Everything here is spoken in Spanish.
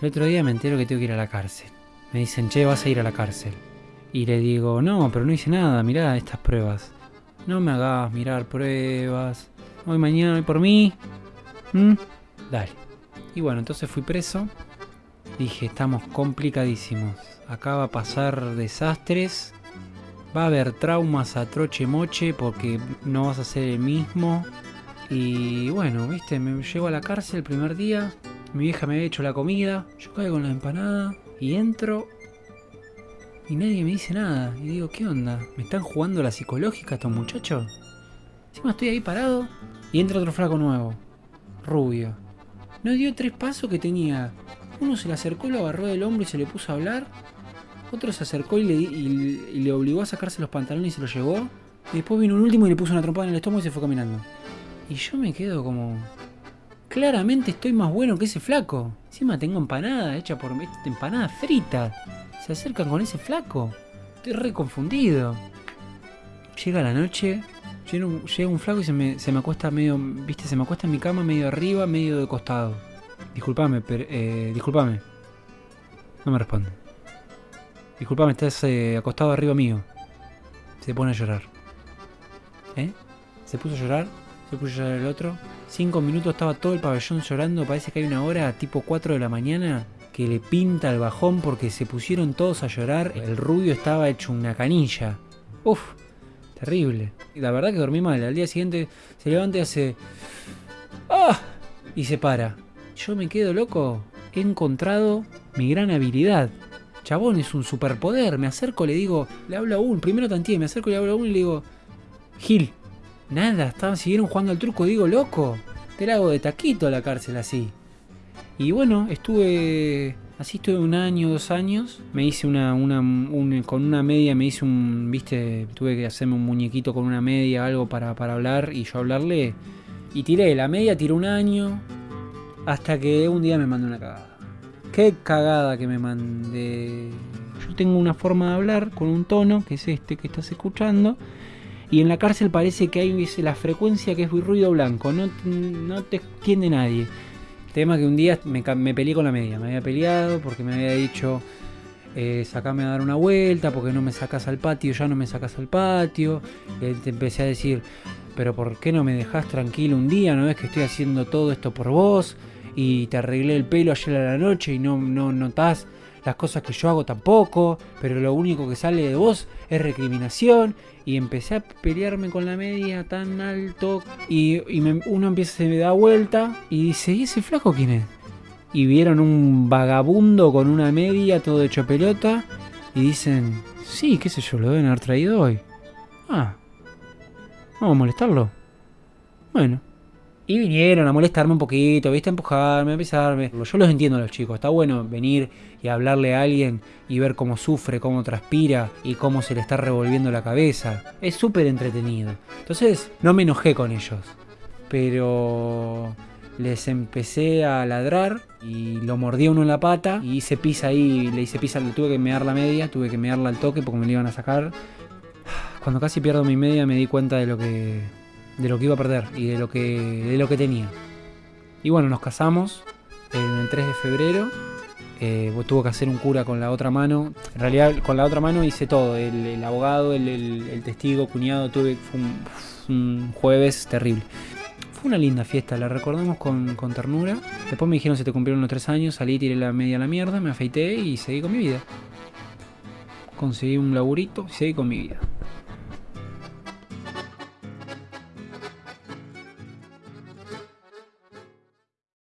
El otro día me entero que tengo que ir a la cárcel. Me dicen, che, vas a ir a la cárcel. Y le digo, no, pero no hice nada, mirá estas pruebas. No me hagas mirar pruebas. Hoy mañana hoy por mí. ¿Mm? Dale. Y bueno, entonces fui preso. Dije, estamos complicadísimos. Acá va a pasar desastres. Va a haber traumas a troche moche porque no vas a ser el mismo. Y bueno, viste, me llego a la cárcel el primer día. Mi vieja me había hecho la comida. Yo caigo con la empanada. Y entro. Y nadie me dice nada. Y digo, ¿qué onda? ¿Me están jugando la psicológica estos muchachos? Encima estoy ahí parado. Y entra otro flaco nuevo. Rubio. No dio tres pasos que tenía. Uno se le acercó, lo agarró del hombro y se le puso a hablar. Otro se acercó y le, le obligó a sacarse los pantalones y se los llevó. Y después vino un último y le puso una trompada en el estómago y se fue caminando. Y yo me quedo como... Claramente estoy más bueno que ese flaco. Encima tengo empanada hecha por... Empanada frita. Se acercan con ese flaco. Estoy re confundido. Llega la noche, llega un, llega un flaco y se me, se me acuesta medio, viste, se me acuesta en mi cama medio arriba, medio de costado. Disculpame, pero, eh, disculpame. No me responde. Disculpame, estás eh, acostado arriba mío. Se pone a llorar. ¿Eh? Se puso a llorar, se puso llorar el otro. Cinco minutos estaba todo el pabellón llorando, parece que hay una hora, tipo 4 de la mañana, que le pinta el bajón porque se pusieron todos a llorar. El rubio estaba hecho una canilla. Uf, terrible. Y la verdad que dormí mal. Al día siguiente se levanta y hace... ¡Ah! Y se para. Yo me quedo loco. He encontrado mi gran habilidad. Chabón, es un superpoder. Me acerco, le digo, le hablo a uno. Primero tanteé, me acerco, le hablo a uno y le digo, Gil, nada, estaban, siguieron jugando al truco. Digo, loco, te la hago de taquito a la cárcel así. Y bueno, estuve. Así estuve un año, dos años. Me hice una, una un- con una media, me hice un, viste, tuve que hacerme un muñequito con una media, algo para, hablar y yo hablarle. Y tiré, la media tiré un año. Hasta que un día me mandó una cagada. Qué cagada que me mandé. Yo tengo una forma de hablar con un tono, que es este que estás escuchando. Y en la cárcel parece que hay la frecuencia que es ruido blanco. No, no te entiende nadie. Tema que un día me, me peleé con la media. Me había peleado porque me había dicho, eh, sacame a dar una vuelta, porque no me sacas al patio, ya no me sacas al patio. Y te empecé a decir, pero ¿por qué no me dejas tranquilo un día? ¿No ves que estoy haciendo todo esto por vos? Y te arreglé el pelo ayer a la noche y no, no notás las cosas que yo hago tampoco, pero lo único que sale de vos es recriminación. Y empecé a pelearme con la media tan alto. Y, y me- uno empieza, se me da vuelta y dice, ¿y ese flaco quién es? Y vieron un vagabundo con una media todo hecho pelota. Y dicen, sí, qué sé yo, lo deben haber traído hoy. Ah, vamos a molestarlo. Bueno. Y vinieron a molestarme un poquito, viste, a empujarme, a pisarme. Yo los entiendo a los chicos, está bueno venir y hablarle a alguien y ver cómo sufre, cómo transpira y cómo se le está revolviendo la cabeza. Es súper entretenido. Entonces, no me enojé con ellos. Pero les empecé a ladrar y lo mordí a uno en la pata y hice pisa ahí, le hice pisa, le tuve que mear la media, tuve que mearla al toque porque me la iban a sacar. Cuando casi pierdo mi media me di cuenta de lo que de lo que iba a perder y de lo que de lo que tenía. Y bueno, nos casamos en el 3 de febrero. Eh, tuvo que hacer un cura con la otra mano. En realidad, con la otra mano hice todo. El, abogado, el, el- testigo, cuñado. Tuve fue un, un jueves terrible. Fue una linda fiesta, la recordamos con, con ternura. Después me dijeron se te cumplieron los tres años, salí, tiré la media a la mierda, me afeité y seguí con mi vida. Conseguí un laburito y seguí con mi vida.